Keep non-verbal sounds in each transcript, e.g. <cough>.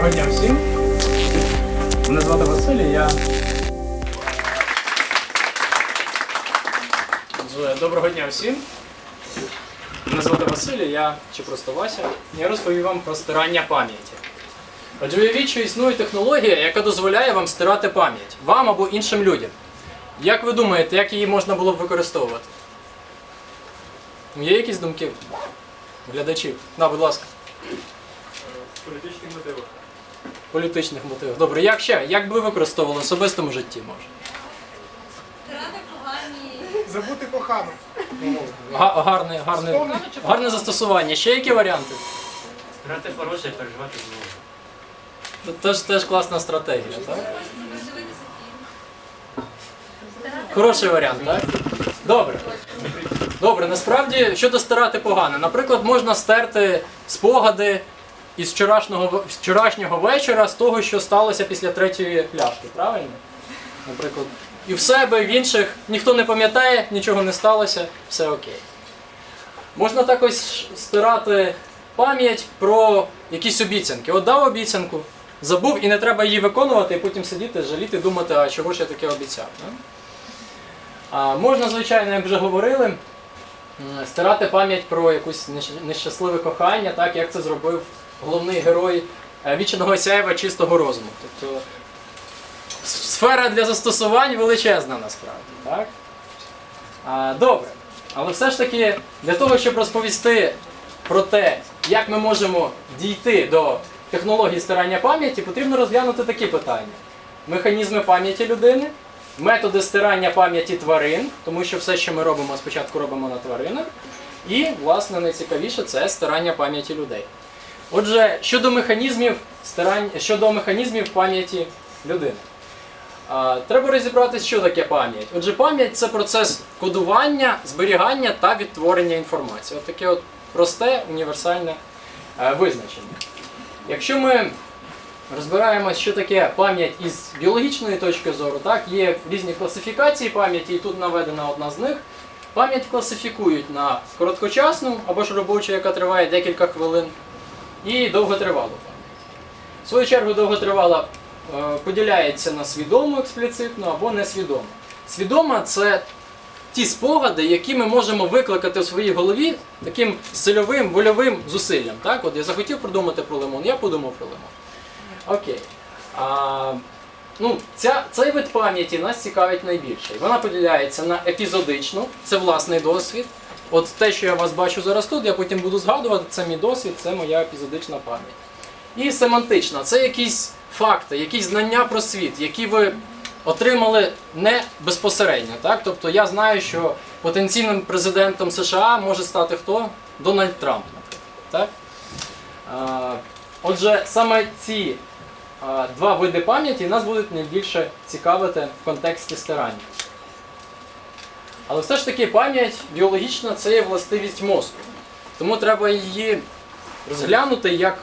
Доброго дня всім. Мене звати Василій, я. Доброго дня всім. Мене звати Василій, я чи просто Вася. Я розповім вам про стирання пам'яті. Отже, уявіть, що існує технологія, яка дозволяє вам стирати пам'ять вам або іншим людям. Як ви думаєте, як її можна було б використовувати? Є якісь думки? Глядачів? На, будь ласка. політичних мотивах. Політичних мотивів. Добре, як ще? Як би ви використовували в особистому житті, може? Стирати погані. Забути кохану. Га- гарне, гарне, гарне застосування. Ще які варіанти? Грати хороше, переживати знову. Це Теж, теж класна стратегія, так? Хороший варіант, так? Добре. Добре, насправді щодо стирати погано. Наприклад, можна стерти спогади із вчорашнього, вчорашнього вечора з того, що сталося після третьої пляшки, правильно? Наприклад. І в себе, і в інших ніхто не пам'ятає, нічого не сталося, все окей. Можна також стирати пам'ять про якісь обіцянки. От дав обіцянку, забув і не треба її виконувати, і потім сидіти, жаліти, думати, а чого ж я таке обіцяв. Не? А, можна, звичайно, як вже говорили, стирати пам'ять про якусь нещасливе кохання, так як це зробив головний герой е, вічного сяєва чистого розуму. Тобто сфера для застосувань величезна насправді. Так? А, добре. Але все ж таки, для того, щоб розповісти про те, як ми можемо дійти до технології стирання пам'яті, потрібно розглянути такі питання: механізми пам'яті людини, методи стирання пам'яті тварин, тому що все, що ми робимо, спочатку робимо на тваринах. І, власне, найцікавіше це стирання пам'яті людей. Отже, щодо механізмів стирання, щодо механізмів пам'яті людини. Треба розібратися, що таке пам'ять. Отже, пам'ять це процес кодування, зберігання та відтворення інформації. От таке от просте універсальне е, визначення. Якщо ми розбираємося, що таке пам'ять із біологічної точки зору, так, є різні класифікації пам'яті, і тут наведена одна з них. Пам'ять класифікують на короткочасну або ж робочу, яка триває декілька хвилин, і довготривалу пам'ять. В свою чергу довготривала е, поділяється на свідому експліцитно або несвідому. Свідома це ті спогади, які ми можемо викликати в своїй голові таким сильовим, вольовим зусиллям. Так? От я захотів подумати про лимон, я подумав про лимон. Окей. А, ну, ця, цей вид пам'яті нас цікавить найбільше. Вона поділяється на епізодичну, це власний досвід. От те, що я вас бачу зараз тут, я потім буду згадувати, це мій досвід, це моя епізодична пам'ять. І семантична це якісь факти, якісь знання про світ, які ви отримали не безпосередньо. Так? Тобто я знаю, що потенційним президентом США може стати хто? Дональд Трамп, наприклад. Так? Отже, саме ці два види пам'яті нас будуть найбільше цікавити в контексті стирання. Але все ж таки пам'ять біологічна це є властивість мозку. Тому треба її розглянути як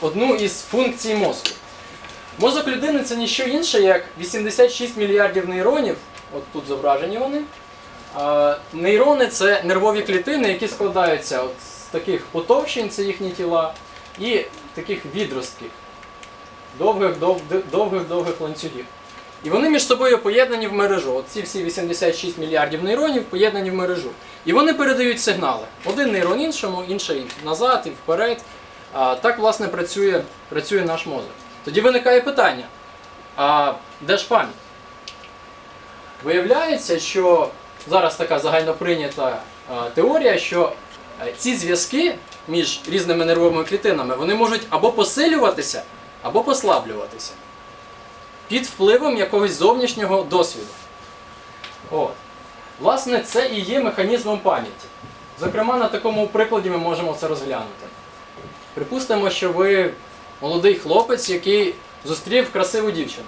одну із функцій мозку. Мозок людини це ніщо інше, як 86 мільярдів нейронів, от тут зображені вони. А, нейрони це нервові клітини, які складаються от з таких потовщень, це їхні тіла, і таких відростків, довгих-довгих-довгих ланцюгів. І вони між собою поєднані в мережу. От ці всі 86 мільярдів нейронів поєднані в мережу. І вони передають сигнали. Один нейрон іншому, інший назад і вперед. А, так, власне, працює, працює наш мозок. Тоді виникає питання: а де ж пам'ять? Виявляється, що зараз така загальноприйнята теорія, що е, ці зв'язки між різними нервовими клітинами вони можуть або посилюватися, або послаблюватися під впливом якогось зовнішнього досвіду. От. Власне, це і є механізмом пам'яті. Зокрема, на такому прикладі ми можемо це розглянути. Припустимо, що ви молодий хлопець, який зустрів красиву дівчину.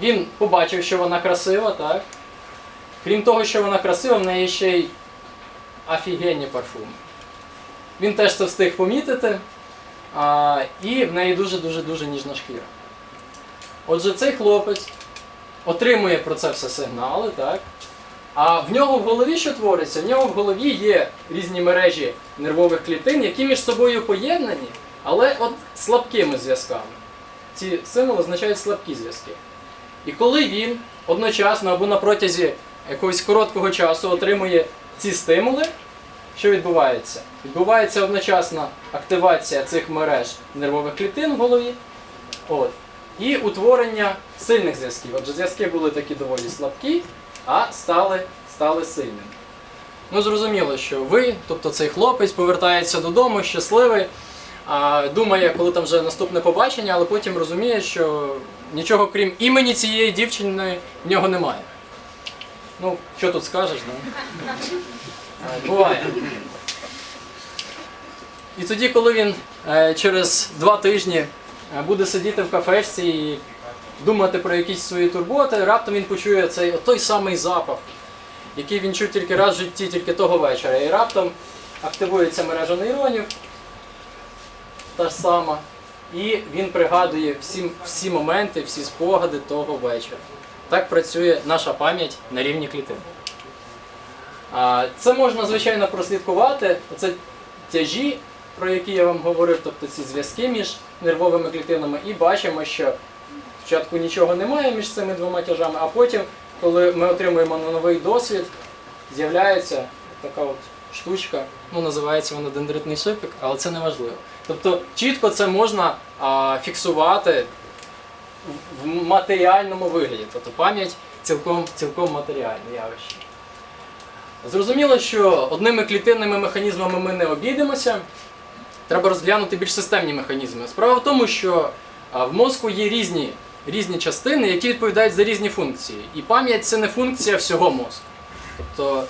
Він побачив, що вона красива, так? Крім того, що вона красива, в неї ще й офігенні парфуми. Він теж це встиг помітити, і в неї дуже-дуже дуже ніжна шкіра. Отже, цей хлопець отримує про це все сигнали, так? А в нього в голові що твориться? В нього в голові є різні мережі нервових клітин, які між собою поєднані але от слабкими зв'язками. Ці символи означають слабкі зв'язки. І коли він одночасно або на протязі якогось короткого часу отримує ці стимули, що відбувається? Відбувається одночасна активація цих мереж нервових клітин в голові. От. І утворення сильних зв'язків. Отже, зв'язки були такі доволі слабкі, а стали, стали сильними. Ну, зрозуміло, що ви, тобто цей хлопець, повертається додому щасливий, думає, коли там вже наступне побачення, але потім розуміє, що нічого крім імені цієї дівчини в нього немає. Ну, що тут скажеш, ну? А, Буває. І тоді, коли він е, через два тижні буде сидіти в кафешці і думати про якісь свої турботи, раптом він почує цей той самий запах, який він чув тільки раз в житті, тільки того вечора. І раптом активується мережа нейронів, та ж сама, і він пригадує всі, всі моменти, всі спогади того вечора. Так працює наша пам'ять на рівні клітин. Це можна, звичайно, прослідкувати. Це тяжі, про які я вам говорив, тобто ці зв'язки між нервовими клітинами, і бачимо, що спочатку нічого немає між цими двома тяжами, а потім, коли ми отримуємо новий досвід, з'являється така от штучка, ну називається вона дендритний шипик, але це не важливо. Тобто чітко це можна а, фіксувати в- матеріальному вигляді. Тобто пам'ять цілком, цілком матеріальне явище. Зрозуміло, що одними клітинними механізмами ми не обійдемося. Треба розглянути більш системні механізми. Справа в тому, що в мозку є різні, різні частини, які відповідають за різні функції. І пам'ять це не функція всього мозку. Тобто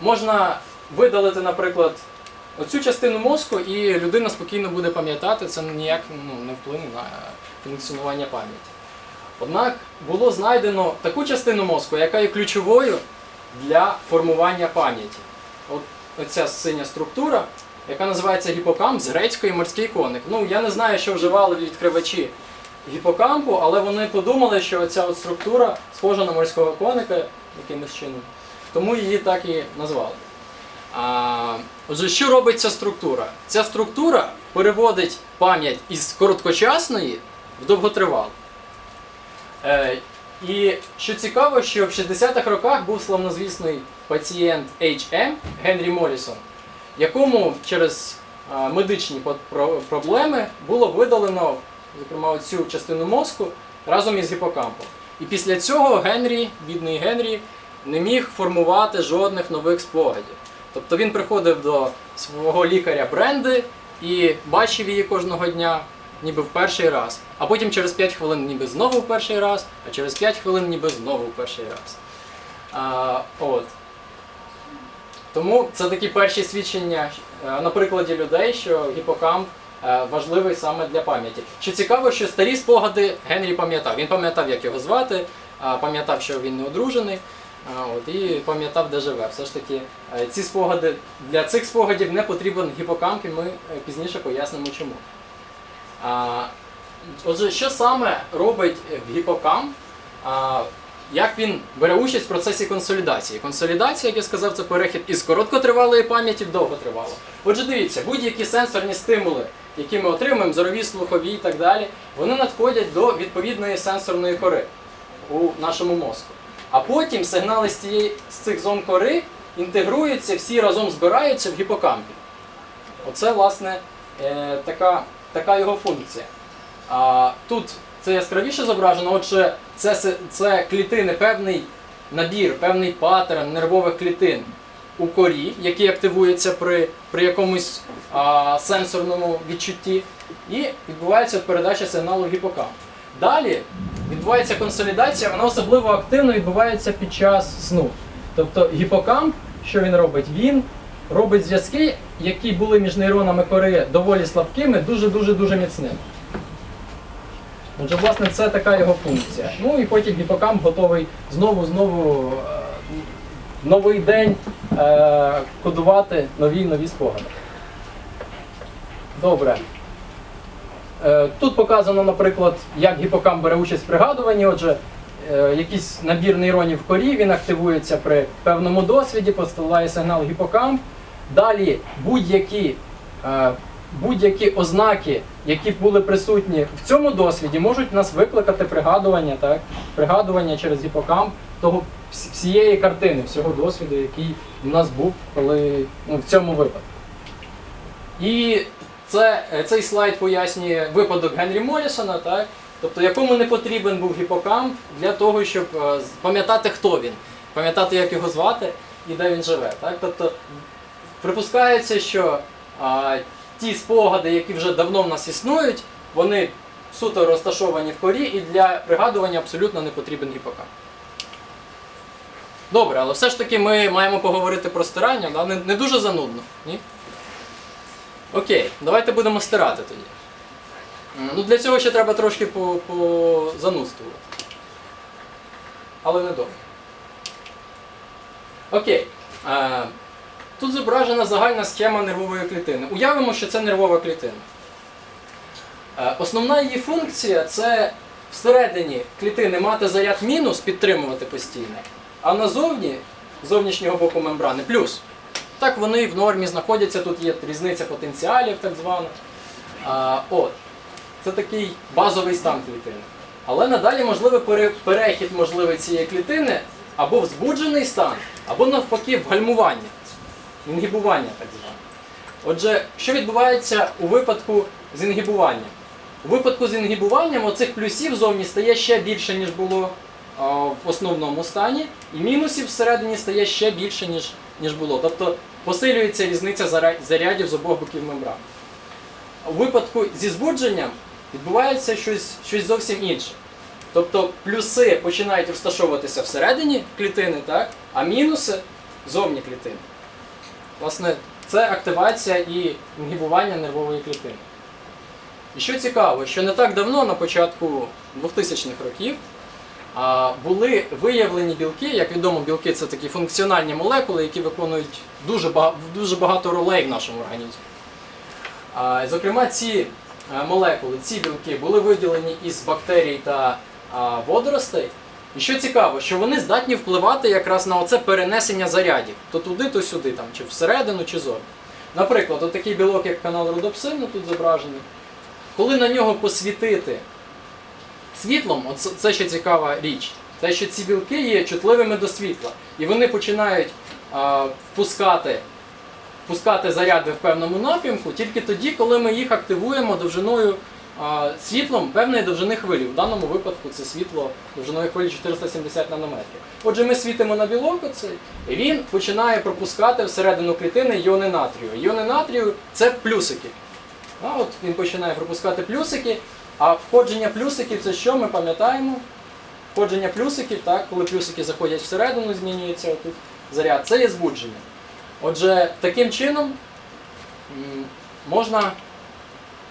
можна видалити, наприклад, оцю частину мозку, і людина спокійно буде пам'ятати, це ніяк ну, не вплине на функціонування пам'яті. Однак було знайдено таку частину мозку, яка є ключовою для формування пам'яті. От оця синя структура, яка називається гіпокамп з грецької морський коник. Ну, я не знаю, що вживали відкривачі гіпокампу, але вони подумали, що ця от структура схожа на морського коника якимось чином. Тому її так і назвали. А, отже, що робить ця структура? Ця структура переводить пам'ять із короткочасної в довготривалу. Е, і що цікаво, що в 60-х роках був славнозвісний пацієнт HM Генрі Моррісон, якому через медичні проблеми було видалено, зокрема, цю частину мозку разом із гіпокампом. І після цього Генрі, бідний Генрі, не міг формувати жодних нових спогадів. Тобто він приходив до свого лікаря Бренди і бачив її кожного дня, ніби в перший раз. А потім через 5 хвилин ніби знову в перший раз, а через 5 хвилин ніби знову в перший раз. А, от. Тому це такі перші свідчення е, на прикладі людей, що гіпокамп е, важливий саме для пам'яті. Що цікаво, що старі спогади Генрі пам'ятав. Він пам'ятав, як його звати, пам'ятав, що він не одружений. От, і пам'ятав, де живе. Все ж таки, е, ці спогади для цих спогадів не потрібен гіпокамп, і ми е, пізніше пояснимо чому. Отже, що саме робить е, гіпокамп? Як він бере участь в процесі консолідації? Консолідація, як я сказав, це перехід із короткотривалої пам'яті в довготривалу. Отже, дивіться, будь-які сенсорні стимули, які ми отримуємо, зорові, слухові і так далі, вони надходять до відповідної сенсорної кори у нашому мозку. А потім сигнали з, цієї, з цих зон кори інтегруються, всі разом збираються в гіпокампі. Оце, власне, е, така, така його функція. А, тут це яскравіше зображено, отже, це, це клітини, певний набір, певний паттерн нервових клітин у корі, який активується при, при якомусь а, сенсорному відчутті, і відбувається передача сигналу в гіпокамп. Далі відбувається консолідація, вона особливо активно відбувається під час сну. Тобто гіпокамп, що він робить? Він робить зв'язки, які були між нейронами кори доволі слабкими, дуже-дуже дуже міцними. Отже, власне, це така його функція. Ну і потім гіпокамп готовий знову знову е, в новий день е, кодувати нові нові спогади. Добре. Е, Тут показано, наприклад, як гіпокамп бере участь в пригадуванні. Отже, якийсь набір нейронів в корі, він активується при певному досвіді, посилає сигнал в гіпокамп. Далі будь-які будь-які ознаки, які були присутні в цьому досвіді, можуть нас викликати пригадування, так? пригадування через гіпокамп того всієї картини, всього досвіду, який у нас був коли, ну, в цьому випадку. І це, е, цей слайд пояснює випадок Генрі Морісона, так? тобто якому не потрібен був гіпокамп для того, щоб е, пам'ятати, хто він, пам'ятати, як його звати і де він живе. Так? Тобто припускається, що а, ті спогади, які вже давно в нас існують, вони суто розташовані в корі і для пригадування абсолютно не потрібен гіпокамп. Добре, але все ж таки ми маємо поговорити про стирання, да? не, не дуже занудно. Ні? Окей, давайте будемо стирати тоді. Ну, для цього ще треба трошки по, позанудствувати. Але не довго. Окей. Е, тут зображена загальна схема нервової клітини. Уявимо, що це нервова клітина. Е, основна її функція це всередині клітини мати заряд мінус, підтримувати постійно, а назовні, з зовнішнього боку мембрани, плюс. Так вони в нормі знаходяться, тут є різниця потенціалів, так звана. А, от. Це такий базовий стан клітини. Але надалі можливий перехід можливий цієї клітини або в збуджений стан, або навпаки в гальмування, інгібування так зване. Отже, що відбувається у випадку з інгібуванням? У випадку з інгібуванням оцих плюсів зовні стає ще більше, ніж було в основному стані, і мінусів всередині стає ще більше, ніж, ніж було. Тобто посилюється різниця зарядів з обох боків мембрани. У випадку зі збудженням відбувається щось, щось зовсім інше. Тобто плюси починають розташовуватися всередині клітини, так? а мінуси зовні клітини. Власне, це активація і інгібування нервової клітини. І що цікаво, що не так давно, на початку 2000-х років, були виявлені білки, як відомо, білки це такі функціональні молекули, які виконують дуже дуже багато ролей в нашому організмі. Зокрема, ці е, молекули, ці білки були виділені із бактерій та водоростей. І що цікаво, що вони здатні впливати якраз на оце перенесення зарядів. То туди, то сюди, там, чи всередину, чи зовні. Наприклад, отакий білок, як канал родопсин, тут зображений. Коли на нього посвітити світлом, це ще цікава річ. Те, що ці білки є чутливими до світла. І вони починають а, впускати пускати заряди в певному напрямку тільки тоді, коли ми їх активуємо довжиною світлом певної довжини хвилі. В даному випадку це світло довжиною хвилі 470 нанометрів. Отже, ми світимо на білок оцей, і він починає пропускати всередину клітини іони натрію. Іони натрію це плюсики. А от він починає пропускати плюсики, а входження плюсиків це що ми пам'ятаємо? Входження плюсиків, так, коли плюсики заходять всередину, змінюється отут заряд, це є збудження. Отже, таким чином можна,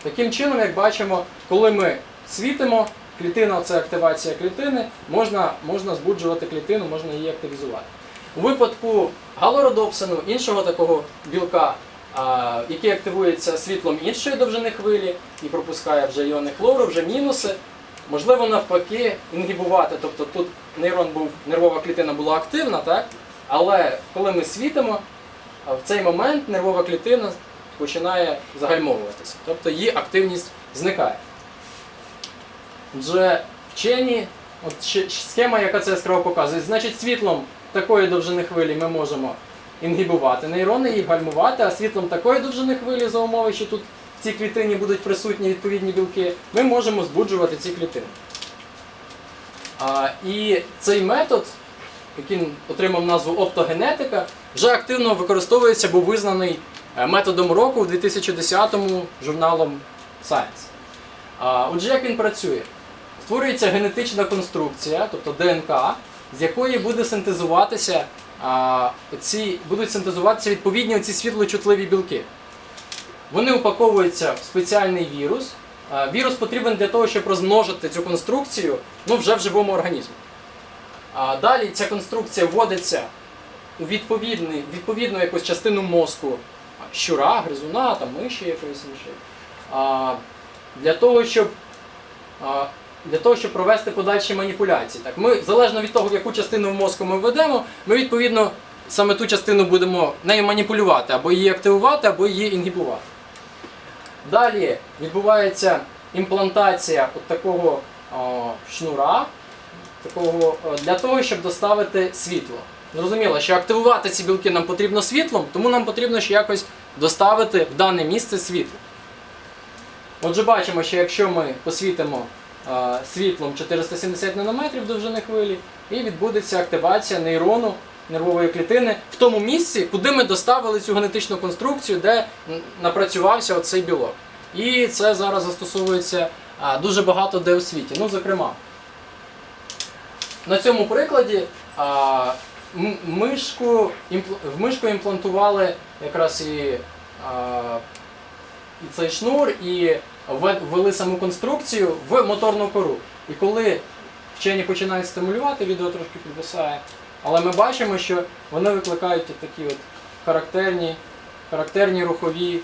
таким чином, як бачимо, коли ми світимо, клітина це активація клітини, можна, можна збуджувати клітину, можна її активізувати. У випадку галородопсину, іншого такого білка, який активується світлом іншої довжини хвилі і пропускає вже іони хлору, вже мінуси, можливо навпаки інгібувати. Тобто тут нейрон був, нервова клітина була активна, так? але коли ми світимо, в цей момент нервова клітина починає загальмовуватися, тобто її активність зникає. Отже, вчені, от схема, яка це яскраво показує, значить світлом такої довжини хвилі ми можемо інгібувати нейрони, їх гальмувати, а світлом такої довжини хвилі за умови, що тут в цій клітині будуть присутні відповідні білки, ми можемо збуджувати ці клітини. А, і цей метод, який отримав назву оптогенетика, вже активно використовується, був визнаний методом року в 2010-му журналом Science. Отже, як він працює? Створюється генетична конструкція, тобто ДНК, з якої буде синтезуватися, ці, будуть синтезуватися відповідні оці світлочутливі білки. Вони упаковуються в спеціальний вірус. Вірус потрібен для того, щоб розмножити цю конструкцію ну, вже в живому організмі. Далі ця конструкція вводиться у відповідну якусь частину мозку щура, гризуна, там, миші якоїсь іншої. Для того, щоб для того, щоб провести подальші маніпуляції. Так, ми, залежно від того, яку частину в мозку ми введемо, ми відповідно саме ту частину будемо нею маніпулювати, або її активувати, або її інгібувати. Далі відбувається імплантація от такого о, шнура, такого, для того, щоб доставити світло. Зрозуміло, що активувати ці білки нам потрібно світлом, тому нам потрібно ще якось доставити в дане місце світло. Отже, бачимо, що якщо ми посвітимо світлом 470 нанометрів довжини хвилі, і відбудеться активація нейрону нервової клітини в тому місці, куди ми доставили цю генетичну конструкцію, де напрацювався оцей білок. І це зараз застосовується дуже багато де у світі. Ну, зокрема, на цьому прикладі мишку, в мишку імплантували якраз і, а, і цей шнур, і ввели саму конструкцію в моторну кору. І коли вчені починають стимулювати, відео трошки підвисає, але ми бачимо, що вони викликають такі от характерні, характерні рухові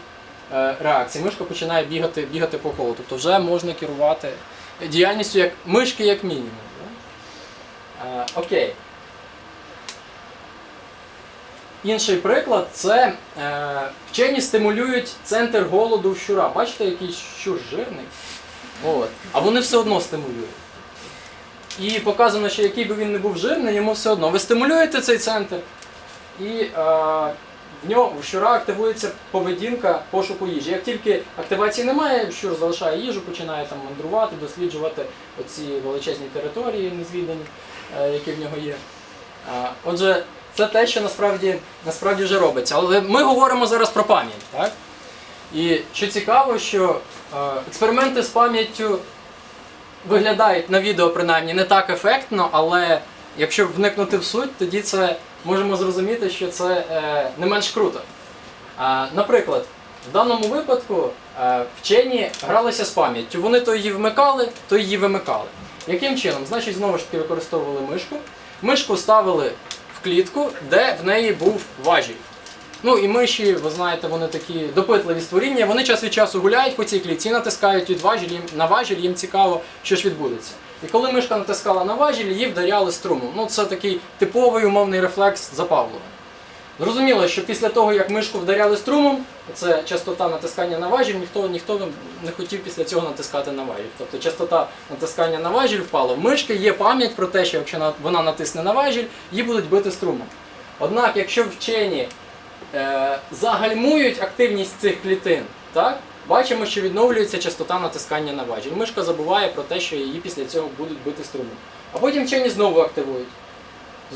е, реакції. Мишка починає бігати, бігати по колу. Тобто вже можна керувати діяльністю як мишки як мінімум. Е. Інший приклад це е, вчені стимулюють центр голоду в щура. Бачите, який щур жирний? От. А вони все одно стимулюють. І показано, що який би він не був жирний, йому все одно. Ви стимулюєте цей центр, і е, в нього в щура активується поведінка пошуку їжі. Як тільки активації немає, щур залишає їжу, починає там мандрувати, досліджувати оці величезні території незвідані, е, які в нього є. Е, отже, це те, що насправді, насправді вже робиться. Але ми говоримо зараз про пам'ять. Так? І що цікаво, що е, експерименти з пам'яттю виглядають на відео принаймні не так ефектно, але якщо вникнути в суть, тоді це можемо зрозуміти, що це е, не менш круто. Наприклад, в даному випадку е, вчені гралися з пам'яттю. Вони то її вмикали, то її вимикали. Яким чином? Значить, знову ж таки використовували мишку. Мишку ставили клітку, де в неї був важіль. Ну і миші, ви знаєте, вони такі допитливі створіння. Вони час від часу гуляють по цій клітці, натискають від важіль, їм, на важіль, їм цікаво, що ж відбудеться. І коли мишка натискала на важіль, її вдаряли струмом. Ну це такий типовий умовний рефлекс запавлення. Зрозуміло, що після того, як мишку вдаряли струмом, це частота натискання на важіль, ніхто, ніхто не хотів після цього натискати на важіль. Тобто частота натискання на важіль впала. В мишки є пам'ять про те, що якщо вона натисне на важіль, її будуть бити струмом. Однак, якщо вчені е, загальмують активність цих клітин, так? бачимо, що відновлюється частота натискання на важіль. Мишка забуває про те, що її після цього будуть бити струмом. А потім вчені знову активують.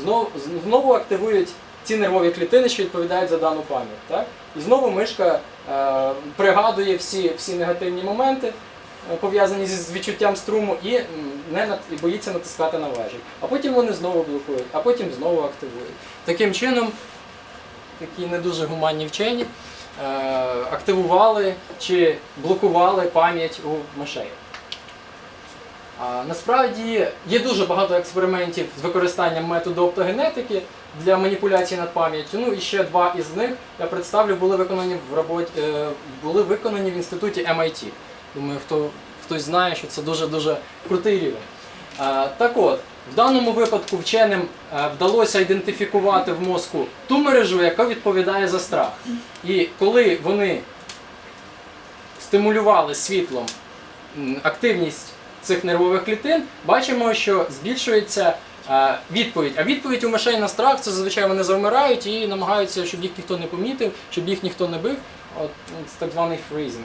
Знову, знову активують ці нервові клітини, що відповідають за дану пам'ять. Так? І знову мишка е, пригадує всі, всі негативні моменти, е, пов'язані з відчуттям струму, і, не нат- і боїться натискати на важіль. А потім вони знову блокують, а потім знову активують. Таким чином, такі не дуже гуманні вчені е, активували чи блокували пам'ять у мишей. Насправді є дуже багато експериментів з використанням методу оптогенетики для маніпуляції над пам'яттю. Ну і ще два із них я представлю були виконані в роботі, е, були виконані в інституті MIT. Думаю, хто хтось знає, що це дуже дуже крутий рівень. Е, так от, в даному випадку вченим е, вдалося ідентифікувати в мозку ту мережу, яка відповідає за страх. І коли вони стимулювали світлом активність цих нервових клітин, бачимо, що збільшується відповідь. А відповідь у мишей на страх це зазвичай вони завмирають і намагаються, щоб їх ніхто не помітив, щоб їх ніхто не бив. От це так званий фрізинг.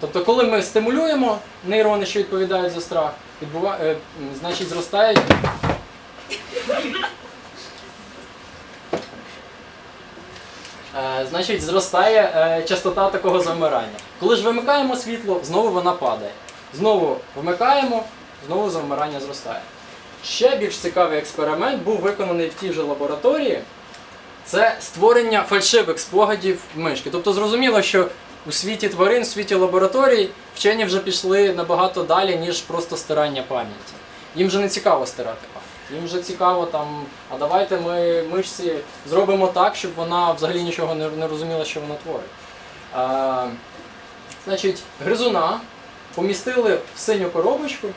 Тобто, коли ми стимулюємо нейрони, що відповідають за страх, відбува... е, значить зростають. Е, Значить, зростає е, частота такого завмирання. Коли ж вимикаємо світло, знову вона падає. Знову вмикаємо, знову завмирання зростає. Ще більш цікавий експеримент був виконаний в тій же лабораторії. Це створення фальшивих спогадів мишки. Тобто зрозуміло, що у світі тварин, у світі лабораторій вчені вже пішли набагато далі, ніж просто стирання пам'яті. Їм вже не цікаво стирати пам'ять. Їм вже цікаво там, а давайте ми мишці зробимо так, щоб вона взагалі нічого не, розуміла, що вона творить. А, значить, гризуна помістили в синю коробочку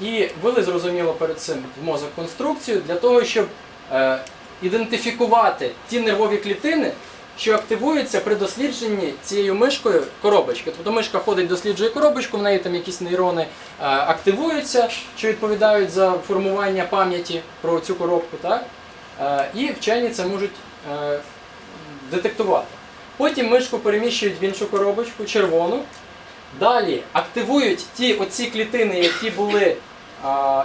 і ввели, зрозуміло, перед цим в мозок конструкцію для того, щоб е, ідентифікувати ті нервові клітини, що активується при дослідженні цією мишкою коробочки. Тобто мишка ходить, досліджує коробочку, в неї там якісь нейрони е, активуються, що відповідають за формування пам'яті про цю коробку. Так? Е, і вчені це можуть е, детектувати. Потім мишку переміщують в іншу коробочку, червону. Далі активують ті оці клітини, які були,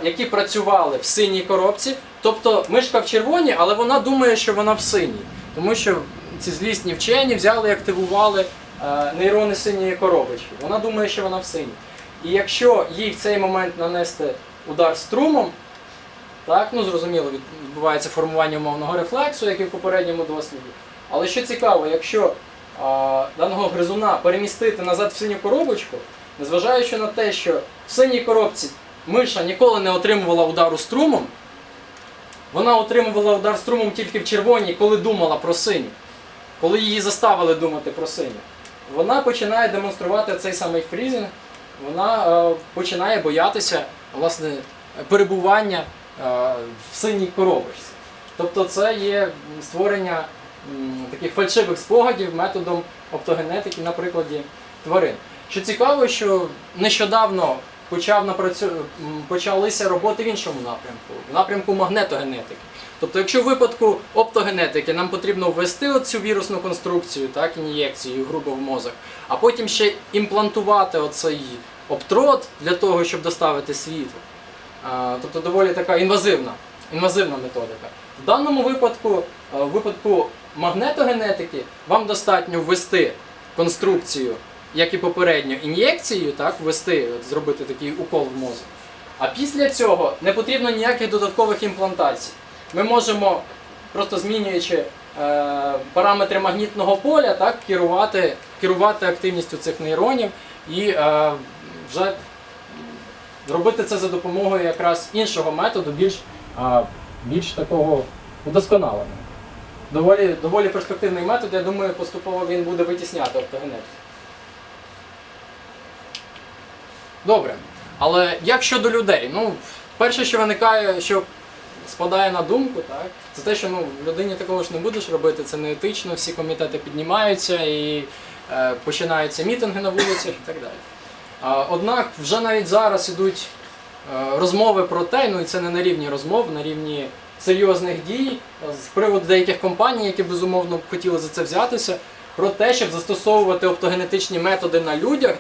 які працювали в синій коробці. Тобто мишка в червоній, але вона думає, що вона в синій. Тому що ці злісні вчені взяли і активували е, нейрони синьої коробочки. Вона думає, що вона в синій. І якщо їй в цей момент нанести удар струмом, так, ну зрозуміло, відбувається формування умовного рефлексу, як і в попередньому досліді. Але що цікаво, якщо а, даного гризуна перемістити назад в синю коробочку, незважаючи на те, що в синій коробці миша ніколи не отримувала удару струмом, вона отримувала удар струмом тільки в червоній, коли думала про синю, коли її заставили думати про синю. Вона починає демонструвати цей самий фрізінг, вона е, починає боятися власне перебування е, в синій коробочці. Тобто це є створення м, таких фальшивих спогадів методом оптогенетики на прикладі тварин. Що цікаво, що нещодавно почав напрацю... почалися роботи в іншому напрямку, в напрямку магнетогенетики. Тобто, якщо в випадку оптогенетики нам потрібно ввести цю вірусну конструкцію, так, ін'єкцію грубо в мозок, а потім ще імплантувати оцей обтрот для того, щоб доставити світло. Тобто доволі така інвазивна, інвазивна методика. В даному випадку, е, в випадку магнетогенетики, вам достатньо ввести конструкцію, як і попередньо, ін'єкцією, так, ввести, от, зробити такий укол в мозок. А після цього не потрібно ніяких додаткових імплантацій. Ми можемо, просто змінюючи е, параметри магнітного поля, так, керувати, керувати активністю цих нейронів і е, вже робити це за допомогою якраз іншого методу, більш, а, більш такого удосконаленого. Доволі, доволі перспективний метод, я думаю, поступово він буде витісняти оптогенетику. Добре. Але як щодо людей? Ну, перше, що виникає, що спадає на думку, так, це те, що ну, людині такого ж не будеш робити, це не етично, всі комітети піднімаються і е, починаються мітинги на вулицях і так далі. А, Однак вже навіть зараз ідуть е, розмови про те, ну і це не на рівні розмов, на рівні серйозних дій е, з приводу деяких компаній, які безумовно б хотіли за це взятися, про те, щоб застосовувати оптогенетичні методи на людях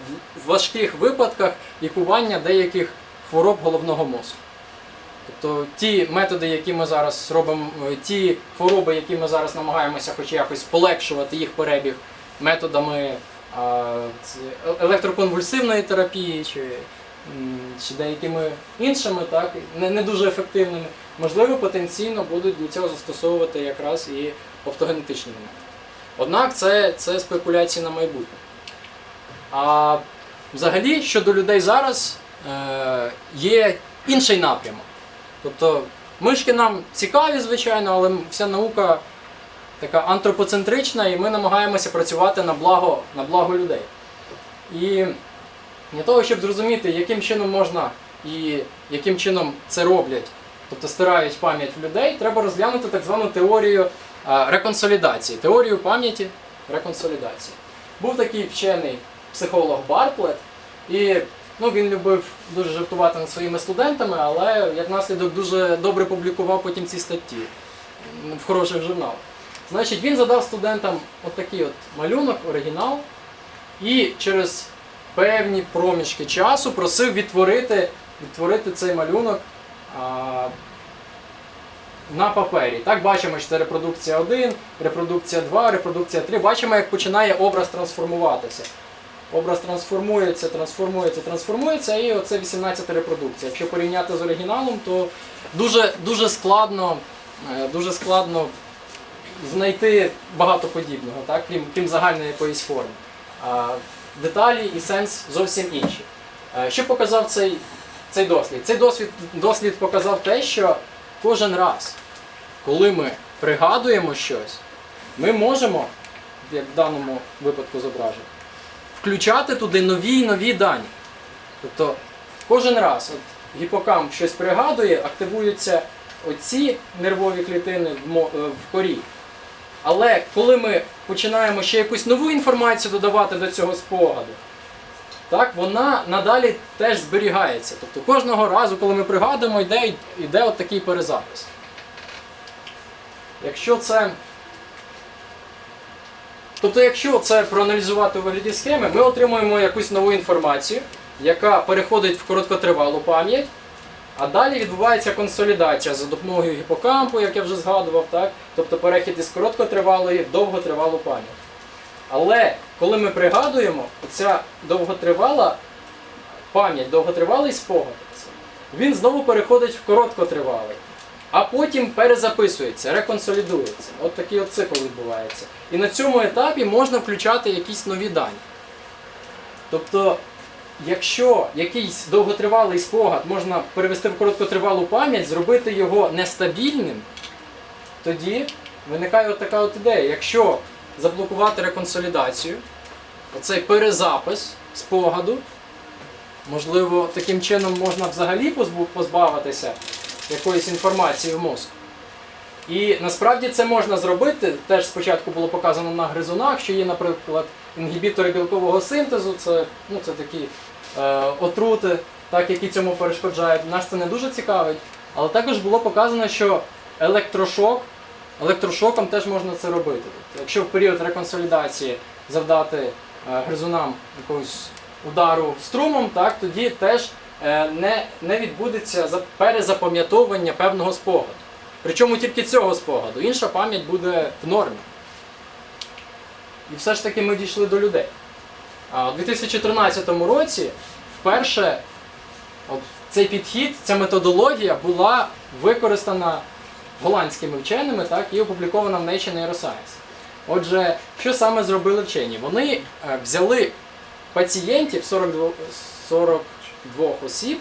в важких випадках лікування деяких хвороб головного мозку. Тобто ті методи, які ми зараз робимо, е, ті хвороби, які ми зараз намагаємося хоч якось полегшувати їх перебіг методами е- електроконвульсивної терапії чи, чи деякими іншими, так, не, не дуже ефективними, можливо, потенційно будуть для цього застосовувати якраз і оптогенетичні методи. Однак це, це спекуляції на майбутнє. А взагалі щодо людей зараз е, є інший напрямок. Тобто мишки нам цікаві, звичайно, але вся наука така антропоцентрична, і ми намагаємося працювати на благо, на благо людей. І для того, щоб зрозуміти, яким чином можна і яким чином це роблять, тобто стирають пам'ять людей, треба розглянути так звану теорію реконсолідації, теорію пам'яті реконсолідації. Був такий вчений психолог Бартлет, і ну, він любив дуже жартувати над своїми студентами, але як наслідок дуже добре публікував потім ці статті в хороших журналах. Значить, він задав студентам такий от малюнок, оригінал, і через певні проміжки часу просив відтворити, відтворити цей малюнок на папері. Так, бачимо, що це репродукція 1, репродукція 2, репродукція 3. Бачимо, як починає образ трансформуватися. Образ трансформується, трансформується, трансформується, і оце 18 репродукція. Якщо порівняти з оригіналом, то дуже, дуже складно, е, дуже складно знайти багато подібного, так? крім, крім загальної якоїсь форми. Деталі і сенс зовсім інші. Е, Що показав цей, цей дослід? Цей дослід, дослід показав те, що кожен раз, коли ми пригадуємо щось, ми можемо, як в даному випадку зображено, включати туди нові і нові дані. Тобто кожен раз от, гіпокамп щось пригадує, активуються оці нервові клітини в, е, корі. Але коли ми починаємо ще якусь нову інформацію додавати до цього спогаду, так, вона надалі теж зберігається. Тобто кожного разу, коли ми пригадуємо, йде, йде от такий перезапис. Якщо це. Тобто, якщо це проаналізувати у вигляді схеми, ми отримуємо якусь нову інформацію, яка переходить в короткотривалу пам'ять, а далі відбувається консолідація за допомогою гіпокампу, як я вже згадував, так? тобто перехід із короткотривалої в довготривалу пам'ять. Але коли ми пригадуємо, ця довготривала пам'ять, довготривалий спогад, він знову переходить в короткотривалий, а потім перезаписується, реконсолідується. От такий от цикл відбувається. І на цьому етапі можна включати якісь нові дані. Тобто, якщо якийсь довготривалий спогад можна перевести в короткотривалу пам'ять, зробити його нестабільним, тоді виникає от така от ідея. Якщо заблокувати реконсолідацію, оцей перезапис спогаду, можливо, таким чином можна взагалі позбавитися якоїсь інформації в мозку. І насправді це можна зробити. Теж спочатку було показано на гризунах, що є, наприклад, інгібітори білкового синтезу, це, ну, це такі е, отрути, так, які цьому перешкоджають. Нас це не дуже цікавить. Але також було показано, що електрошок, електрошоком теж можна це робити. Якщо в період реконсолідації завдати е, гризунам якогось удару струмом, так, тоді теж е, не, не відбудеться за- перезапам'ятовування певного спогаду. Причому тільки цього спогаду. Інша пам'ять буде в нормі. І все ж таки ми дійшли до людей. А у 2013 році вперше от цей підхід, ця методологія була використана голландськими вченими так, і опублікована в Nature Neuroscience. Отже, що саме зробили вчені? Вони е, взяли пацієнтів 42, 42 осіб,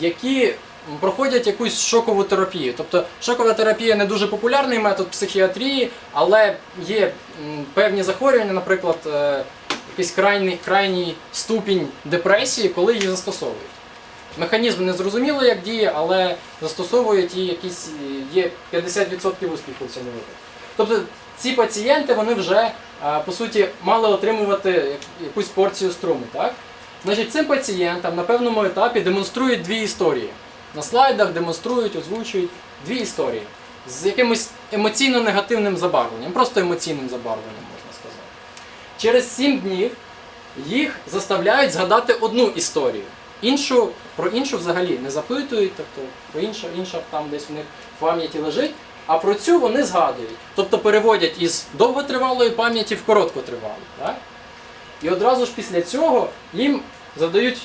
які проходять якусь шокову терапію. Тобто шокова терапія не дуже популярний метод психіатрії, але є певні захворювання, наприклад, е, якийсь крайній, крайній ступінь депресії, коли її застосовують. Механізм не зрозуміло, як діє, але застосовують і якісь е, є 50% успіху в цьому випадку. Тобто ці пацієнти вони вже е, по суті мали отримувати якусь порцію струму. Так? Значить, цим пацієнтам на певному етапі демонструють дві історії. На слайдах демонструють, озвучують дві історії з якимось емоційно негативним забарвленням, просто емоційним забарвленням, можна сказати. Через сім днів їх заставляють згадати одну історію. Іншу, про іншу взагалі не запитують, тобто про інша, інша там десь в них в пам'яті лежить, а про цю вони згадують. Тобто переводять із довготривалої пам'яті в короткотривалу. Так? І одразу ж після цього їм задають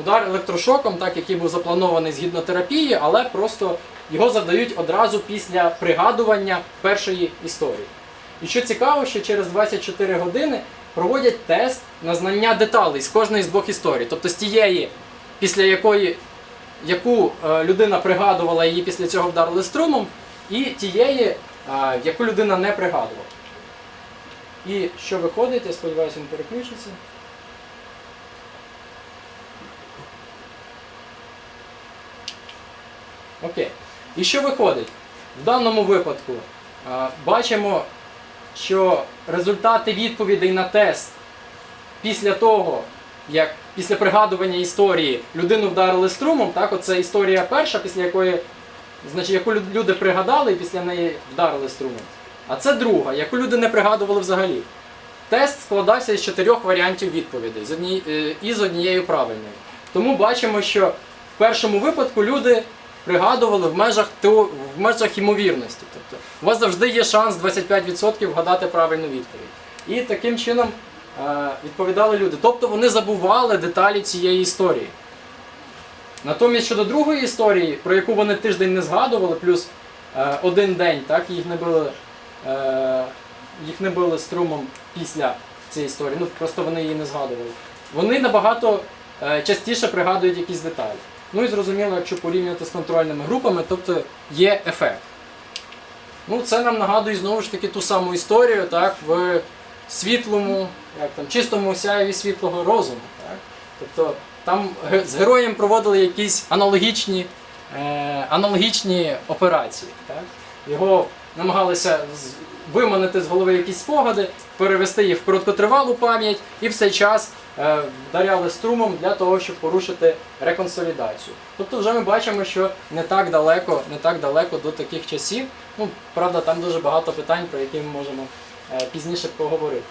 удар електрошоком, так, який був запланований згідно терапії, але просто його задають одразу після пригадування першої історії. І що цікаво, що через 24 години проводять тест на знання деталей з кожної з двох історій. Тобто з тієї, після якої яку е, людина пригадувала, її після цього вдарили струмом, і тієї, е, яку людина не пригадувала. І що виходить, я сподіваюся, він переключиться. Окей. І що виходить? В даному випадку е, бачимо, що результати відповідей на тест після того, як після пригадування історії людину вдарили струмом, так, оце історія перша, після якої, значить, яку люди пригадали і після неї вдарили струмом. А це друга, яку люди не пригадували взагалі. Тест складався із чотирьох варіантів відповідей з одні, е, і з однією правильною. Тому бачимо, що в першому випадку люди пригадували в межах, тео- в межах ймовірності. Тобто у вас завжди є шанс 25% вгадати правильну відповідь. І таким чином е, відповідали люди. Тобто вони забували деталі цієї історії. Натомість щодо другої історії, про яку вони тиждень не згадували, плюс е, один день, так, їх не били, е, їх не били струмом після цієї історії. Ну просто вони її не згадували. Вони набагато частіше пригадують якісь деталі. Ну і зрозуміло, якщо порівнювати з контрольними групами, тобто є ефект. Ну, це нам нагадує знову ж таки ту саму історію, так, в світлому, як там, чистому сяєві світлого розуму. Так? Тобто там з героєм проводили якісь аналогічні, е, аналогічні операції. Так? Його намагалися виманити з голови якісь спогади, перевести їх в короткотривалу пам'ять і в цей час вдаряли струмом для того, щоб порушити реконсолідацію. Тобто вже ми бачимо, що не так далеко, не так далеко до таких часів. Ну, правда, там дуже багато питань, про які ми можемо е, пізніше поговорити.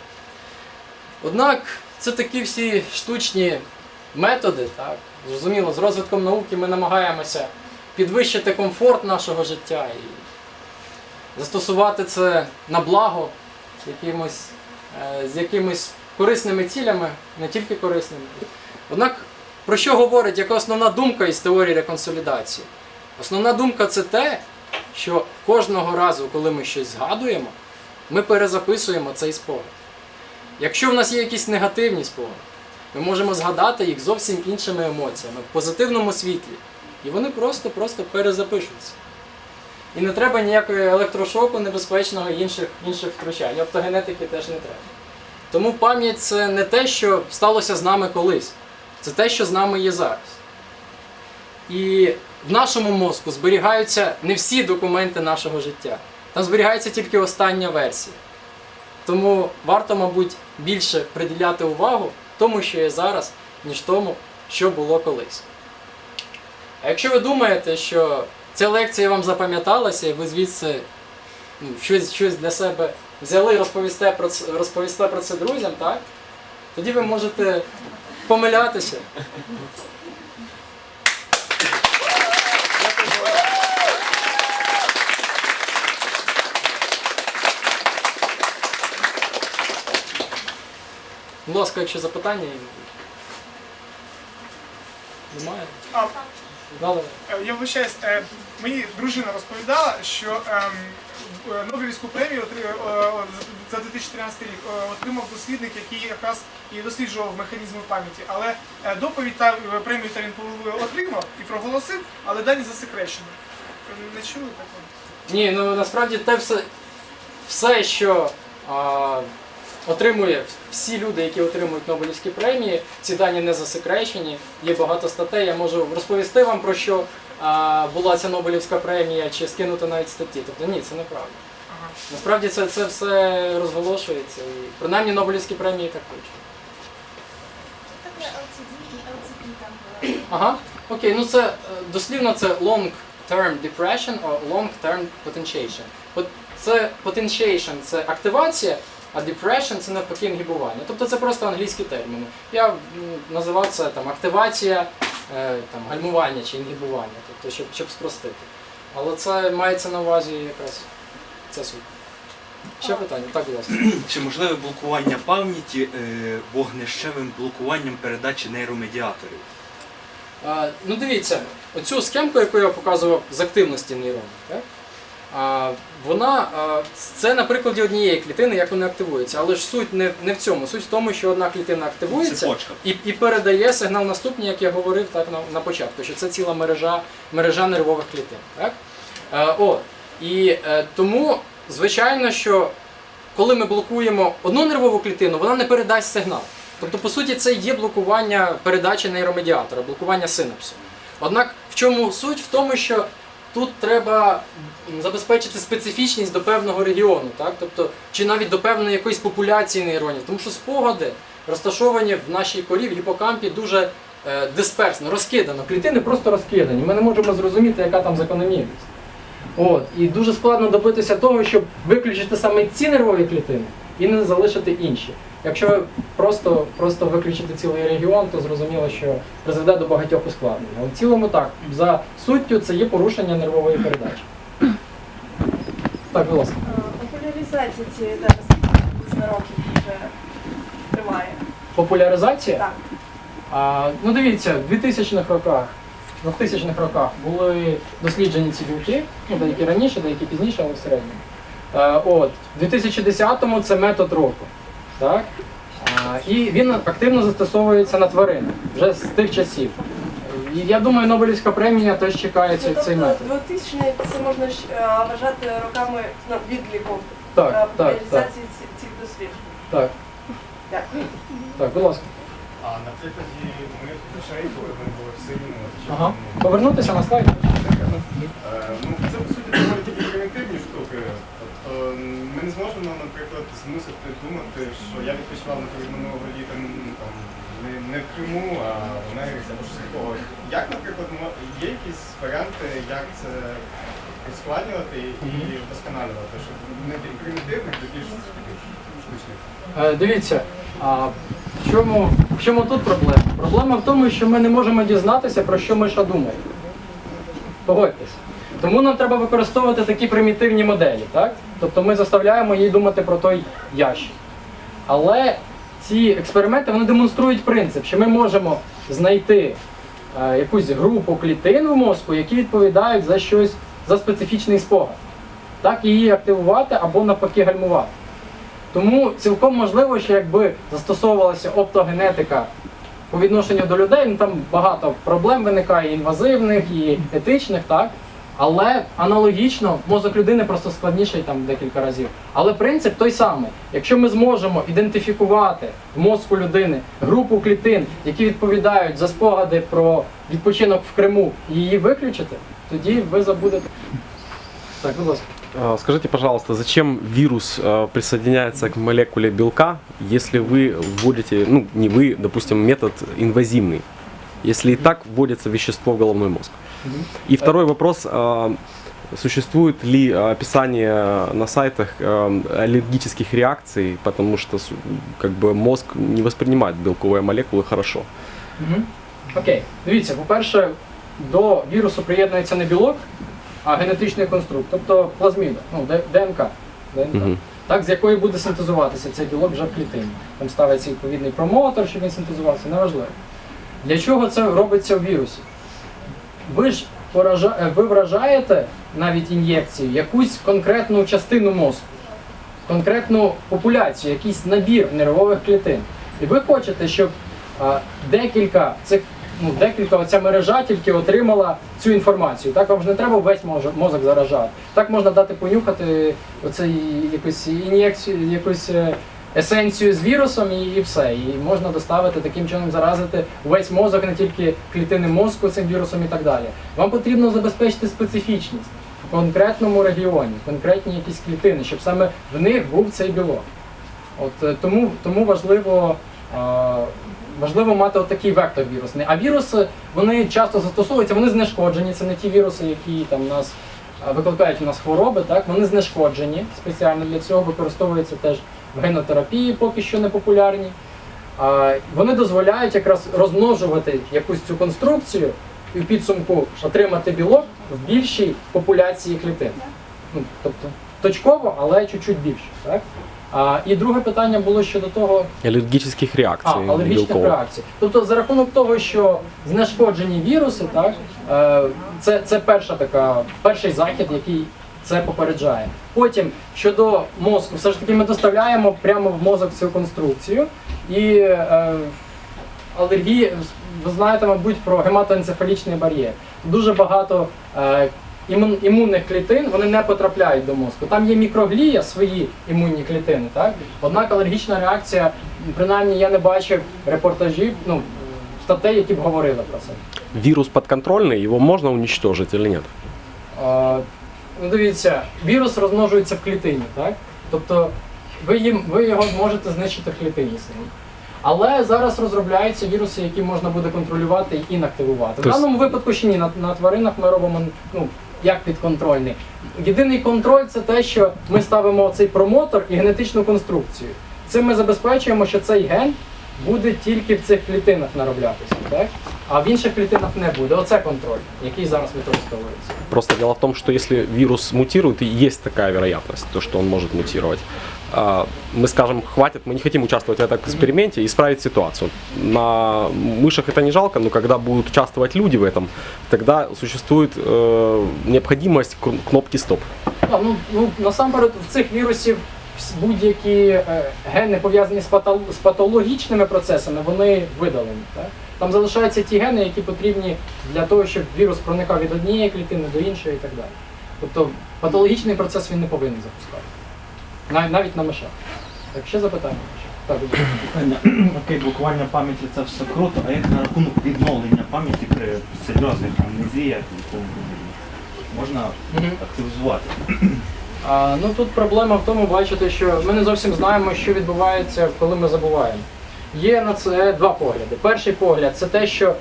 Однак це такі всі штучні методи, так? Зрозуміло, з розвитком науки ми намагаємося підвищити комфорт нашого життя і застосувати це на благо якимось, е, з якимись корисними цілями, не тільки корисними. Однак, про що говорить, яка основна думка із теорії реконсолідації? Основна думка це те, що кожного разу, коли ми щось згадуємо, ми перезаписуємо цей спогад. Якщо в нас є якісь негативні спогади, ми можемо згадати їх зовсім іншими емоціями, в позитивному світлі. І вони просто-просто перезапишуться. І не треба ніякого електрошоку небезпечного інших, інших втручань. Оптогенетики теж не треба. Тому пам'ять це не те, що сталося з нами колись. Це те, що з нами є зараз. І в нашому мозку зберігаються не всі документи нашого життя. Там зберігається тільки остання версія. Тому варто, мабуть, більше приділяти увагу тому, що є зараз, ніж тому, що було колись. А якщо ви думаєте, що ця лекція вам запам'яталася, і ви звідси ну, щось, щось для себе взяли і розповісте про це, розповісте про це друзям, так? Тоді ви можете помилятися. Будь ласка, якщо запитання. Немає? А, е, я вибачаюсь, е, мені дружина розповідала, що ем, Нобелівську премію е, е, за 2013 рік е, отримав дослідник, який якраз і досліджував механізми пам'яті. Але е, доповідь та е, премію та він отримав і проголосив, але дані засекречені. Не чули такого? Ні, ну насправді те все, все що а, отримує всі люди, які отримують Нобелівські премії, ці дані не засекречені. Є багато статей. Я можу розповісти вам про що була ця Нобелівська премія, чи скинути навіть статті. Тобто ні, це неправда. Ага. Насправді це, це все розголошується. І принаймні Нобелівські премії так хочуть. Таке LCD і LCP там було. Ага, окей, ну це е, дослівно це long term depression або long term potentiation. Це potentiation – це активація, а depression – це навпаки інгібування. Тобто це просто англійські терміни. Я називав це там активація, там гальмування чи інгібування, тобто щоб, щоб спростити. Але це мається на увазі якраз це суть. Ще питання? Так, будь ласка. <clears throat> Чи можливе блокування пам'яті е, вогнищевим блокуванням передачі нейромедіаторів? А, ну дивіться, оцю схемку, яку я показував з активності нейронів, так? Вона, це на прикладі однієї клітини, як вони активуються. Але ж суть не, не в цьому. Суть в тому, що одна клітина активується і, і передає сигнал наступний, як я говорив так, на, на початку, що це ціла мережа, мережа нервових клітин. Так? Е, о, і е, тому, звичайно, що коли ми блокуємо одну нервову клітину, вона не передасть сигнал. Тобто, по суті, це є блокування передачі нейромедіатора, блокування синапсу. Однак в чому суть? В тому, що тут треба забезпечити специфічність до певного регіону, так? тобто, чи навіть до певної якоїсь популяції нейронів, тому що спогади розташовані в нашій корі, в гіпокампі дуже е, дисперсно, розкидано. Клітини просто розкидані. Ми не можемо зрозуміти, яка там закономірність. От. І дуже складно добитися того, щоб виключити саме ці нервові клітини і не залишити інші. Якщо просто, просто виключити цілий регіон, то зрозуміло, що призведе до багатьох ускладнень. Але в цілому так, за суттю це є порушення нервової передачі. Так, будь ласка. Популяризація цієї зараз років вже триває. Популяризація? Так. А, ну дивіться, в 2000-х роках, в 2000-х роках були досліджені ці білки, ну, деякі раніше, деякі пізніше, але в середньому. Е, от, в 2010-му це метод року. Так? І він активно застосовується на тваринах вже з тих часів. І я думаю, Нобелівська премія теж чекає цей, Ну, цей тобто метод. 2000 це можна е, вважати роками ну, відліку е, Так, так, так, популяризації цих досліджень. так, Дякую. так, будь ласка. А на прикладі моїх грошей, коли вони були в силі, чи Ага. ну, Повернутися на слайд. е, ну, це по суті доволі такі примітивні штуки. Тобто ми не зможемо, наприклад, змусити думати, що я відпочивав наприклад, минулого літа там, не, не в Криму, а в Америці або щось такого. Як, наприклад, є якісь варіанти, як це ускладнювати і вдосконалювати, щоб не примітивних до більш штучних? Е, Дивіться, а в чому, в чому тут проблема? Проблема в тому, що ми не можемо дізнатися, про що Миша думає. Погодьтесь. Тому нам треба використовувати такі примітивні моделі, так? Тобто ми заставляємо її думати про той ящик. Але ці експерименти вони демонструють принцип, що ми можемо знайти е, якусь групу клітин в мозку, які відповідають за щось, за специфічний спогад. Так, її активувати або навпаки гальмувати. Тому цілком можливо, що якби застосовувалася оптогенетика по відношенню до людей, ну там багато проблем виникає, і інвазивних, і етичних, так? Але аналогічно мозок людини просто складніший там декілька разів. Але принцип той самий. Якщо ми зможемо ідентифікувати в мозку людини групу клітин, які відповідають за спогади про відпочинок в Криму, і її виключити, тоді ви забудете. Так, будь ласка. А, Скажите, пожалуйста, зачем вирус э, присоединяется к молекуле белка, если вы вводите, ну не вы, допустим, метод инвазивный, если и так вводится вещество в головной мозг? И второй вопрос, а, существует ли а, описание на сайтах а, аллергических реакций, потому что с- как бы мозг не воспринимает белковые молекулы хорошо? Угу. Окей. Дивіться, по-перше, до вірусу приєднується не білок, а генетичний конструкт, тобто плазміда, ну, Д- ДНК. ДНК. Мгм. Так, з якої буде синтезуватися цей білок вже в клітині. Там ставиться відповідний промотор, щоб він синтезувався, неважливо. Для чого це робиться в вірусі? Ви ж поража... е, ви вражаєте навіть ін'єкцію якусь конкретну частину мозку, конкретну популяцію, якийсь набір нервових клітин. І ви хочете, щоб а, декілька цих, ну, декілька оця мережа тільки отримала цю інформацію. Так вам ж не треба весь мозок, заражати. Так можна дати понюхати оцей якусь ін'єкцію, якусь е, есенцію з вірусом і, і все. І можна доставити таким чином заразити весь мозок, не тільки клітини мозку цим вірусом і так далі. Вам потрібно забезпечити специфічність в конкретному регіоні, конкретні якісь клітини, щоб саме в них був цей білок. От е, тому, тому важливо, е, важливо мати отакий вектор вірусний. А віруси вони часто застосовуються, вони знешкоджені. Це не ті віруси, які там нас е, викликають у нас хвороби. Так вони знешкоджені спеціально для цього використовуються теж генотерапії, поки що не популярні. Вони дозволяють якраз розмножувати якусь цю конструкцію і в підсумку отримати білок в більшій популяції клітин. Ну, тобто точково, але чуть-чуть більше. Так? А, і друге питання було щодо того, Аллергических реакций а, алергічних реакцій. Тобто за рахунок того, що знешкоджені віруси, так, е, це, це перша така, перший захід, який це попереджає. Потім щодо мозку, все ж таки ми доставляємо прямо в мозок цю конструкцію. І е, алергії, ви знаєте, мабуть, про гематоенцефалічний бар'єр. Дуже багато е, імун, імунних клітин вони не потрапляють до мозку. Там є мікроглія, свої імунні клітини, так? Однак алергічна реакція, принаймні я не бачив репортажів, ну, статей, які б говорили про це. Вирус подконтрольный, его можно уничтожить или нет? Ну, дивіться, вірус розмножується в клітині, так? Тобто ви, їм, ви його можете знищити в клітині самі. Але зараз розробляються віруси, які можна буде контролювати і інактивувати. В Тобто- даному випадку ще ні, на, на тваринах ми робимо ну, як підконтрольний. Єдиний контроль це те, що ми ставимо цей промотор і генетичну конструкцію. Цим ми забезпечуємо, що цей ген буде тільки в цих клітинах нароблятися, так? а в інших клітинах не буде. Оце контроль, який зараз використовується. Просто дело в том, что если вирус мутирует, и есть такая вероятность, то, что он может мутировать, а, мы скажем, хватит, мы не хотим участвовать в этом эксперименте и исправить ситуацию. На мышах это не жалко, но когда будут участвовать люди в этом, тогда существует э, необходимость кн- кнопки стоп. А, ну, ну, насамперед в цих вірусів вс- будь-які е, гени пов'язані з, патол- з патологічними процесами, вони видалені. Так? Там залишаються ті гени, які потрібні для того, щоб вірус проникав від однієї клітини до іншої і так далі. Тобто патологічний процес він не повинен запускати. Нав- навіть на мишах. Так, ще запитання? Так, окей, блокування пам'яті це все круто, а як на рахунок відновлення пам'яті при серйозних амнезіях подібне? Можна активізувати. А, ну тут проблема в тому, бачите, що ми не зовсім знаємо, що відбувається, коли ми забуваємо. Є на це два погляди. Перший погляд це те, що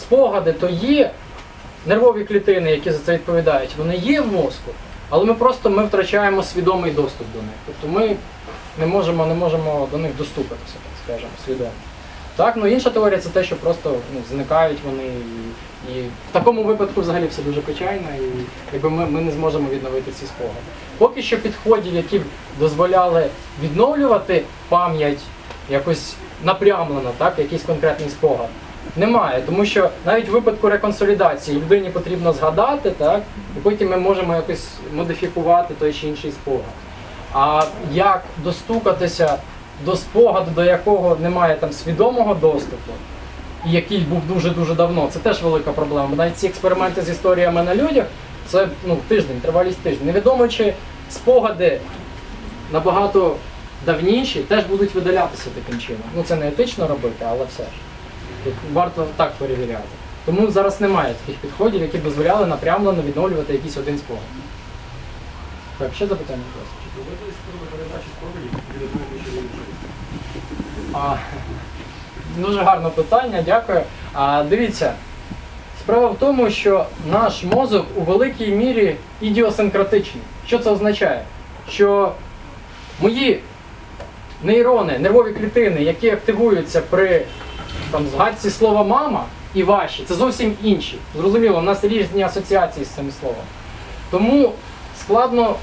спогади то є нервові клітини, які за це відповідають, вони є в мозку, але ми просто ми втрачаємо свідомий доступ до них. Тобто ми не можемо, не можемо до них доступитися, так скажемо, свідомо. Так, ну інша теорія це те, що просто ну, зникають вони. І, і в такому випадку взагалі все дуже печально, і якби ми, ми не зможемо відновити ці спогади. Поки що підходів, які б дозволяли відновлювати пам'ять якось напрямлено, так, якийсь конкретний спогад. Немає, тому що навіть в випадку реконсолідації людині потрібно згадати, так, і потім ми можемо якось модифікувати той чи інший спогад. А як достукатися до спогаду, до якого немає там свідомого доступу, і який був дуже-дуже давно, це теж велика проблема. Бо навіть ці експерименти з історіями на людях, це ну, тиждень, тривалість тиждень. Невідомо, чи спогади набагато давніші теж будуть видалятися таким чином. Ну це не етично робити, але все ж. Варто так перевіряти. Тому зараз немає таких підходів, які б дозволяли напрямлено відновлювати якийсь один спогад. Так, ще запитання, будь ласка. А, дуже гарне питання, дякую. А, дивіться, справа в тому, що наш мозок у великій мірі ідіосинкратичний. Що це означає? Що мої нейрони, нервові клітини, які активуються при там, згадці слова мама і ваші, це зовсім інші. Зрозуміло, у нас різні асоціації з цим словом. Тому складно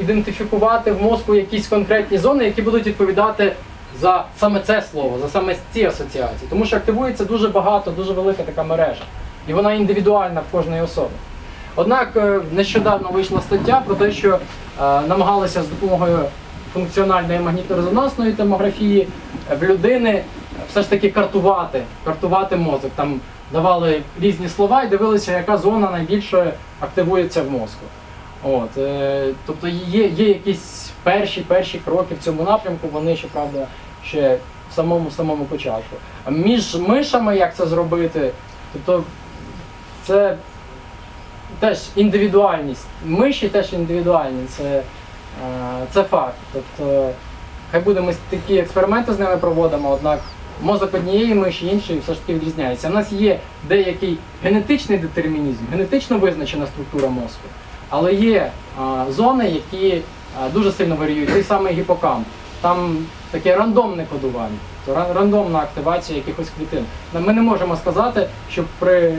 ідентифікувати в мозку якісь конкретні зони, які будуть відповідати за саме це слово, за саме ці асоціації. Тому що активується дуже багато, дуже велика така мережа. І вона індивідуальна в кожної особи. Однак е, нещодавно вийшла стаття про те, що е, намагалися з допомогою функціональної магніторезонансної томографії е, в людини все ж таки картувати, картувати мозок. Там давали різні слова і дивилися, яка зона найбільше активується в мозку. От, е, тобто є, є якісь перші перші кроки в цьому напрямку, вони щоправда ще в самому самому початку. А між мишами як це зробити, тобто це теж індивідуальність. Миші теж індивідуальні, це, е, це факт. Тобто, хай буде ми такі експерименти з ними проводимо, однак мозок однієї миші, іншої все ж таки відрізняється. У нас є деякий генетичний детермінізм, генетично визначена структура мозку. Але є а, зони, які а, дуже сильно варіюють. Той самий гіпокамп. Там таке рандомне кодування, рандомна активація якихось клітин. Ми не можемо сказати, що при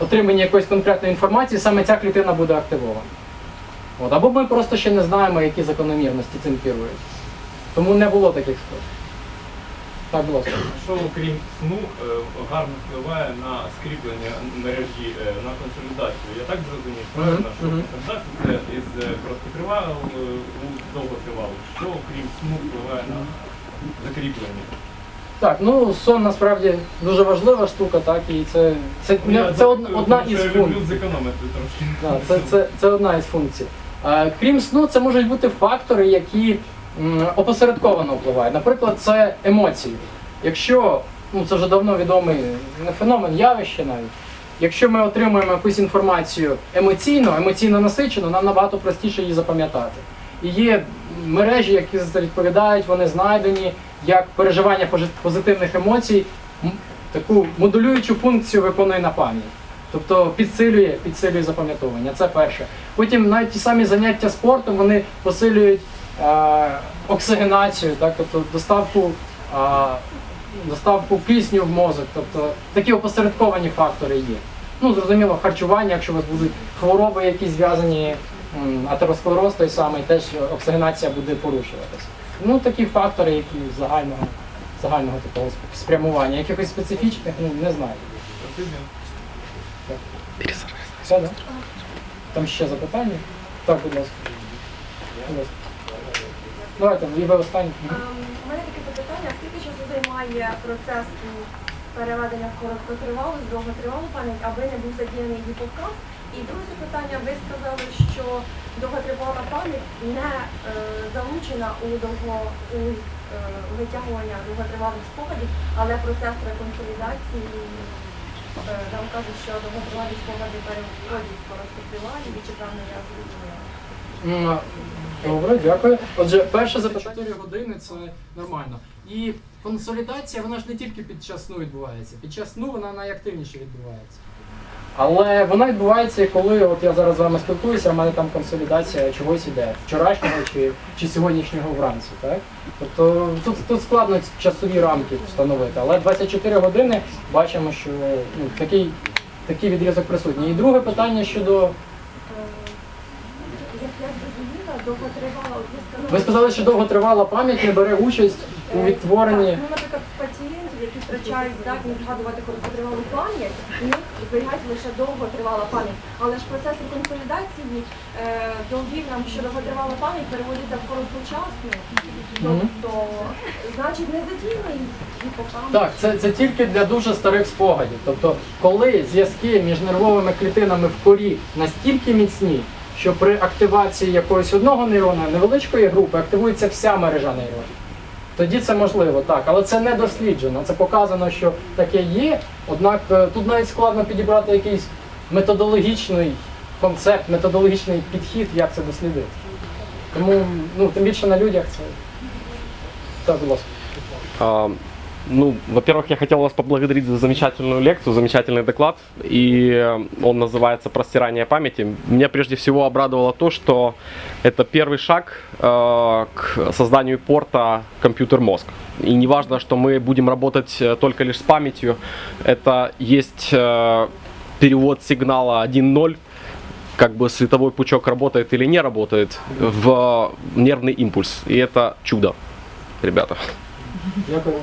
отриманні якоїсь конкретної інформації саме ця клітина буде активована. От. Або ми просто ще не знаємо, які закономірності цим керують. Тому не було таких спроб. Так, будь ласка. Що окрім сну е, гарно впливає на скріплення мережі е, на консолідацію. Я так зрозумів, правильно, що консолідація це із короткотривалого е, у довготривалих. Що окрім сну впливає на закріплення? Так, ну сон насправді дуже важлива штука, так, і це, це, Ну, Я це одна із функцій. Да, це, це, це одна із функцій. Е, крім сну, це можуть бути фактори, які опосередковано впливають. Наприклад, це емоції. Якщо, ну це вже давно відомий не феномен, явище навіть. Якщо ми отримуємо якусь інформацію емоційно, емоційно насичену, нам набагато простіше її запам'ятати. І є мережі, які за це відповідають, вони знайдені як переживання позитивних емоцій, таку модулюючу функцію виконує на пам'ять. Тобто підсилює, підсилює запам'ятовування. Це перше. Потім навіть ті самі заняття спортом вони посилюють е, оксигенацію, так, тобто доставку, е, доставку кисню в мозок. Тобто такі опосередковані фактори є. Ну, зрозуміло, харчування, якщо у вас будуть хвороби, які зв'язані, атеросклероз той самий, теж оксигенація буде порушуватися. Ну, такі фактори, які загального, загального такого спрямування. Якихось специфічних, ну, не знаю. Все, да? Там ще запитання? Так, будь ласка. Будь ласка. Давайте, і ви останні. Ем, У мене таке запитання, скільки часу займає процес переведення в короткотривалу з довготривалу пам'ять, аби не був задіяний гіпокамп? І друге запитання, ви сказали, що довготривала пам'ять не е, залучена у довго у е, витягування довготривалих спогадів, але процес реконсолідації нам кажуть, що довготривалі спогади переходять короткотривалі і чекання я зрозуміла. Добре, дякую. Отже, перше запитання 4 години це нормально. І консолідація, вона ж не тільки під час сну відбувається. Під час сну вона найактивніше відбувається. Але вона відбувається, коли от я зараз з вами спілкуюся, в мене там консолідація чогось іде, вчорашнього чи, чи сьогоднішнього вранці. Так? Тобто тут, тут складно часові рамки встановити, але 24 години бачимо, що ну, такий, такий відрізок присутній. І друге питання щодо. Е, ви сказали, Ви сказали, що довготривала пам'ять не бере участь у відтворенні. Втрачають здатність згадувати короткотривалу пам'ять, у них зберігається лише довготривала пам'ять. Але ж процес реконсолідації е, довів нам, що довготривала пам'ять переводиться в короткочасну. Тобто, значить, не задіяний гіпокамп. Так, це, це тільки для дуже старих спогадів. Тобто, коли зв'язки між нервовими клітинами в корі настільки міцні, що при активації якогось одного нейрона, невеличкої групи, активується вся мережа нейронів. Тоді це можливо, так, але це не досліджено. Це показано, що таке є. Однак е, тут навіть складно підібрати якийсь методологічний концепт, методологічний підхід, як це дослідити. Тому ну, тим більше на людях це. Так, будь ласка. Ну, во-первых, я хотел вас поблагодарить за замечательную лекцию, замечательный доклад. И э, он называется «Простирание памяти». Меня прежде всего обрадовало то, что это первый шаг э, к созданию порта компьютер-мозг. И не важно, что мы будем работать э, только лишь с памятью. Это есть э, перевод сигнала 1.0 как бы световой пучок работает или не работает в нервный импульс. И это чудо, ребята. Дякую.